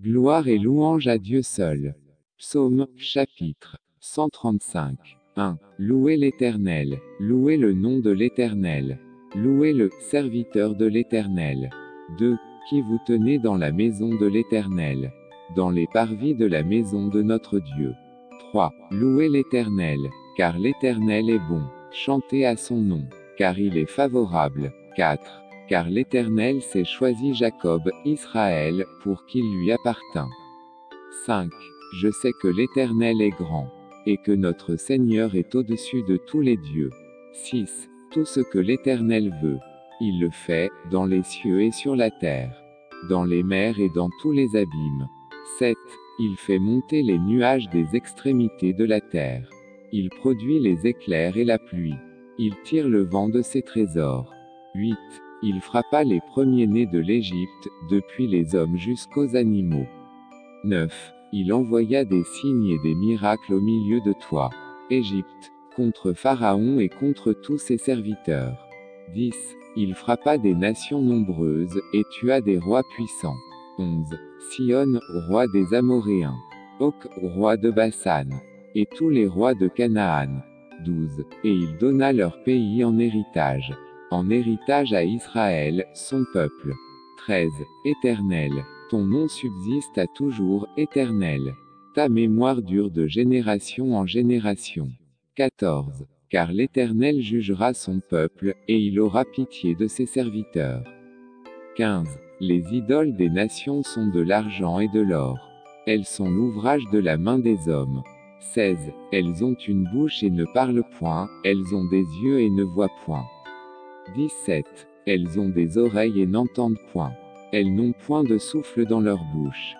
Gloire et louange à Dieu seul. Psaume, chapitre 135. 1. Louez l'Éternel, louez le nom de l'Éternel. Louez le serviteur de l'Éternel. 2. Qui vous tenez dans la maison de l'Éternel, dans les parvis de la maison de notre Dieu. 3. Louez l'Éternel, car l'Éternel est bon. Chantez à son nom, car il est favorable. 4 car l'Éternel s'est choisi Jacob, Israël, pour qu'il lui appartint. 5. Je sais que l'Éternel est grand, et que notre Seigneur est au-dessus de tous les dieux. 6. Tout ce que l'Éternel veut, il le fait, dans les cieux et sur la terre, dans les mers et dans tous les abîmes. 7. Il fait monter les nuages des extrémités de la terre. Il produit les éclairs et la pluie. Il tire le vent de ses trésors. 8. Il frappa les premiers-nés de l'Égypte, depuis les hommes jusqu'aux animaux. 9. Il envoya des signes et des miracles au milieu de toi, Égypte, contre Pharaon et contre tous ses serviteurs. 10. Il frappa des nations nombreuses, et tua des rois puissants. 11. Sion, roi des Amoréens. Ok, roi de Bassan. Et tous les rois de Canaan. 12. Et il donna leur pays en héritage en héritage à Israël, son peuple. 13. Éternel. Ton nom subsiste à toujours, éternel. Ta mémoire dure de génération en génération. 14. Car l'Éternel jugera son peuple, et il aura pitié de ses serviteurs. 15. Les idoles des nations sont de l'argent et de l'or. Elles sont l'ouvrage de la main des hommes. 16. Elles ont une bouche et ne parlent point, elles ont des yeux et ne voient point. 17. Elles ont des oreilles et n'entendent point. Elles n'ont point de souffle dans leur bouche.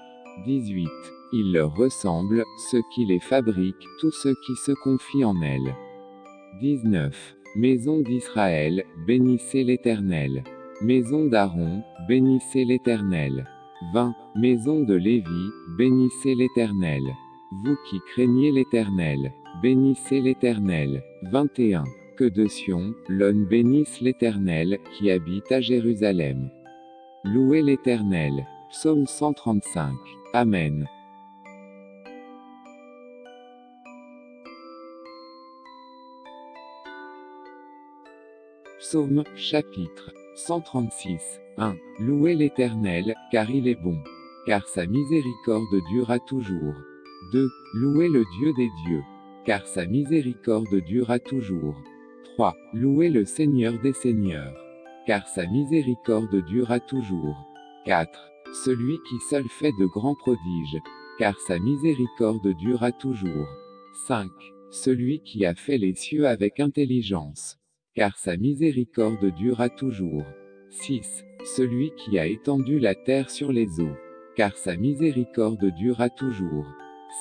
18. Il leur ressemble, ceux qui les fabriquent, tous ceux qui se confient en elles. 19. Maison d'Israël, bénissez l'Éternel. Maison d'Aaron, bénissez l'Éternel. 20. Maison de Lévi, bénissez l'Éternel. Vous qui craignez l'Éternel, bénissez l'Éternel. 21 de Sion, l'homme bénisse l'Éternel, qui habite à Jérusalem. Louez l'Éternel. Psaume 135. Amen. Psaume, chapitre 136. 1. Louez l'Éternel, car il est bon. Car sa miséricorde durera toujours. 2. Louez le Dieu des dieux. Car sa miséricorde durera toujours. 3. Louez le Seigneur des Seigneurs. Car sa miséricorde durera toujours. 4. Celui qui seul fait de grands prodiges. Car sa miséricorde durera toujours. 5. Celui qui a fait les cieux avec intelligence. Car sa miséricorde durera toujours. 6. Celui qui a étendu la terre sur les eaux. Car sa miséricorde durera toujours.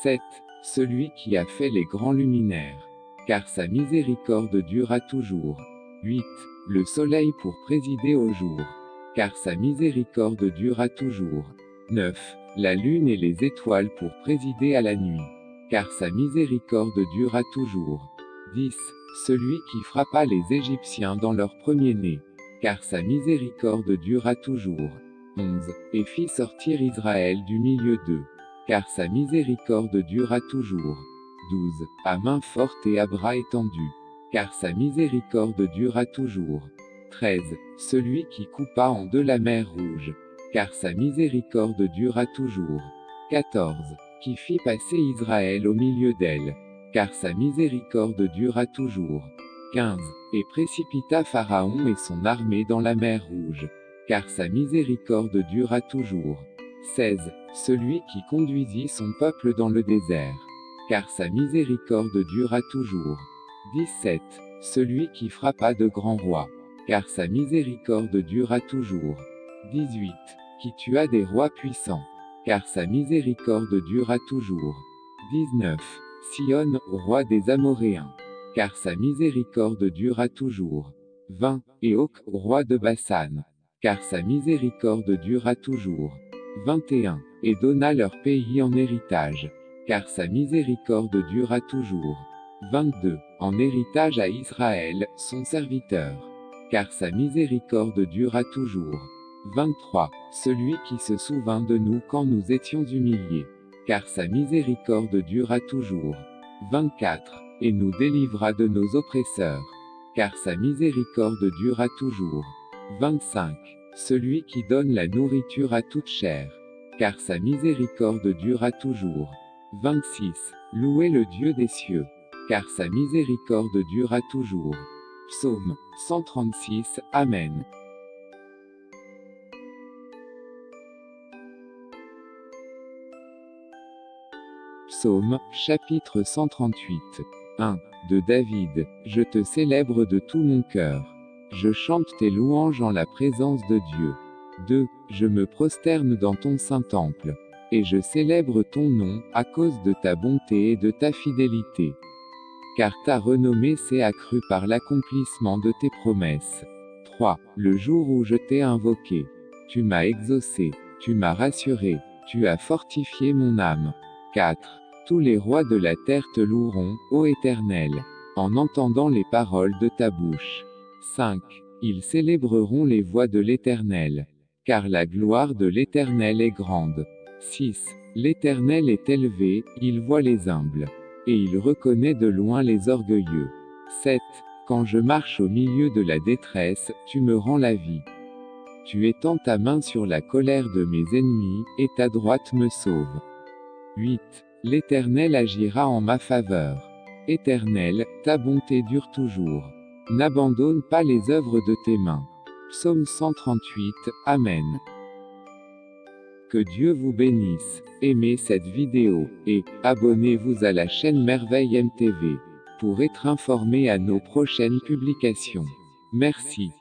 7. Celui qui a fait les grands luminaires car sa miséricorde durera toujours. 8. Le soleil pour présider au jour, car sa miséricorde durera toujours. 9. La lune et les étoiles pour présider à la nuit, car sa miséricorde durera toujours. 10. Celui qui frappa les Égyptiens dans leur premier-né, car sa miséricorde durera toujours. 11. Et fit sortir Israël du milieu d'eux, car sa miséricorde durera toujours. 12. À main forte et à bras étendus. Car sa miséricorde durera toujours. 13. Celui qui coupa en deux la mer rouge. Car sa miséricorde durera toujours. 14. Qui fit passer Israël au milieu d'elle. Car sa miséricorde durera toujours. 15. Et précipita Pharaon et son armée dans la mer rouge. Car sa miséricorde durera toujours. 16. Celui qui conduisit son peuple dans le désert car sa miséricorde durera toujours. 17. Celui qui frappa de grands rois, car sa miséricorde durera toujours. 18. Qui tua des rois puissants, car sa miséricorde durera toujours. 19. Sion, roi des Amoréens, car sa miséricorde durera toujours. 20. Et roi de Bassan, car sa miséricorde durera toujours. 21. Et donna leur pays en héritage, car sa miséricorde durera toujours. 22. En héritage à Israël, son serviteur. Car sa miséricorde durera toujours. 23. Celui qui se souvint de nous quand nous étions humiliés. Car sa miséricorde dura toujours. 24. Et nous délivra de nos oppresseurs. Car sa miséricorde dura toujours. 25. Celui qui donne la nourriture à toute chair. Car sa miséricorde dura toujours. 26. Louez le Dieu des cieux. Car sa miséricorde dura toujours. Psaume 136. Amen. Psaume, chapitre 138. 1. De David, Je te célèbre de tout mon cœur. Je chante tes louanges en la présence de Dieu. 2. Je me prosterne dans ton saint temple. Et je célèbre ton nom, à cause de ta bonté et de ta fidélité. Car ta renommée s'est accrue par l'accomplissement de tes promesses. 3. Le jour où je t'ai invoqué. Tu m'as exaucé, tu m'as rassuré, tu as fortifié mon âme. 4. Tous les rois de la terre te loueront, ô Éternel, en entendant les paroles de ta bouche. 5. Ils célébreront les voies de l'Éternel. Car la gloire de l'Éternel est grande. 6. L'Éternel est élevé, il voit les humbles. Et il reconnaît de loin les orgueilleux. 7. Quand je marche au milieu de la détresse, tu me rends la vie. Tu étends ta main sur la colère de mes ennemis, et ta droite me sauve. 8. L'Éternel agira en ma faveur. Éternel, ta bonté dure toujours. N'abandonne pas les œuvres de tes mains. Psaume 138, Amen. Que Dieu vous bénisse. Aimez cette vidéo, et, abonnez-vous à la chaîne Merveille MTV, pour être informé à nos prochaines publications. Merci.